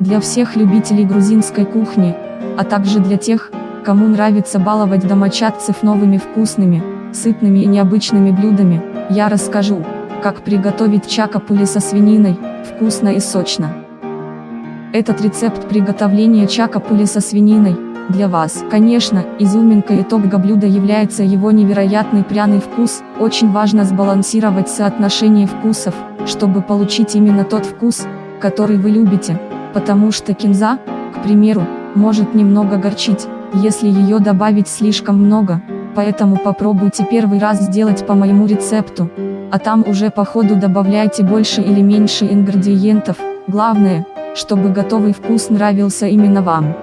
Для всех любителей грузинской кухни, а также для тех, кому нравится баловать домочадцев новыми вкусными, сытными и необычными блюдами, я расскажу, как приготовить чакапули со свининой, вкусно и сочно. Этот рецепт приготовления чакапули со свининой, для вас. Конечно, изюминкой итога блюда является его невероятный пряный вкус, очень важно сбалансировать соотношение вкусов, чтобы получить именно тот вкус, который вы любите, потому что кинза, к примеру, может немного горчить, если ее добавить слишком много, поэтому попробуйте первый раз сделать по моему рецепту, а там уже по ходу добавляйте больше или меньше ингредиентов, главное, чтобы готовый вкус нравился именно вам.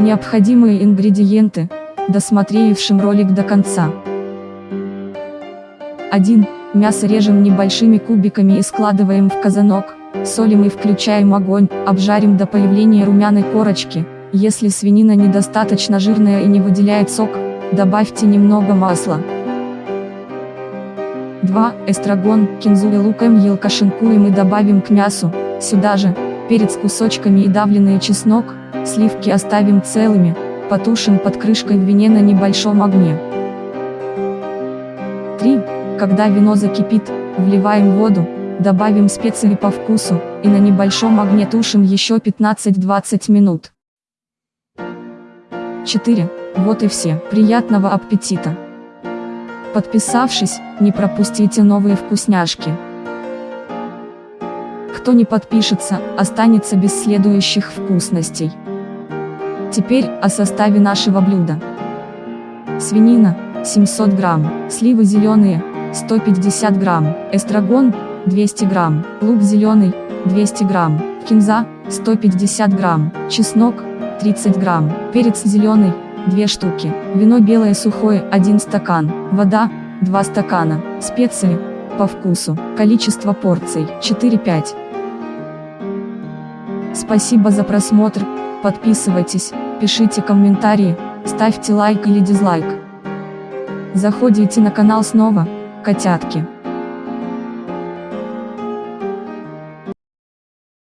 Необходимые ингредиенты, досмотревшим ролик до конца. 1. Мясо режем небольшими кубиками и складываем в казанок, солим и включаем огонь, обжарим до появления румяной корочки, если свинина недостаточно жирная и не выделяет сок, добавьте немного масла. 2. Эстрагон, кинзу и лук мел кашинкуем и добавим к мясу, сюда же, перец кусочками и давленный чеснок, Сливки оставим целыми, потушим под крышкой в вине на небольшом огне. 3. Когда вино закипит, вливаем воду, добавим специи по вкусу, и на небольшом огне тушим еще 15-20 минут. 4. Вот и все. Приятного аппетита! Подписавшись, не пропустите новые вкусняшки. Кто не подпишется, останется без следующих вкусностей. Теперь о составе нашего блюда. Свинина 700 грамм, сливы зеленые 150 грамм, эстрагон 200 грамм, лук зеленый 200 грамм, кинза 150 грамм, чеснок 30 грамм, перец зеленый 2 штуки, вино белое сухое 1 стакан, вода 2 стакана, специи по вкусу, количество порций 4-5. Спасибо за просмотр, подписывайтесь, пишите комментарии, ставьте лайк или дизлайк. Заходите на канал снова, котятки.